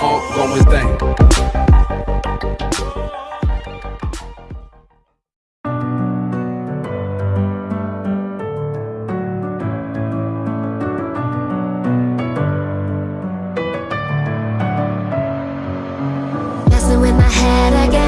ongoing thing. With my head again.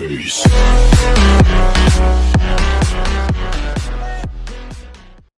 Peace.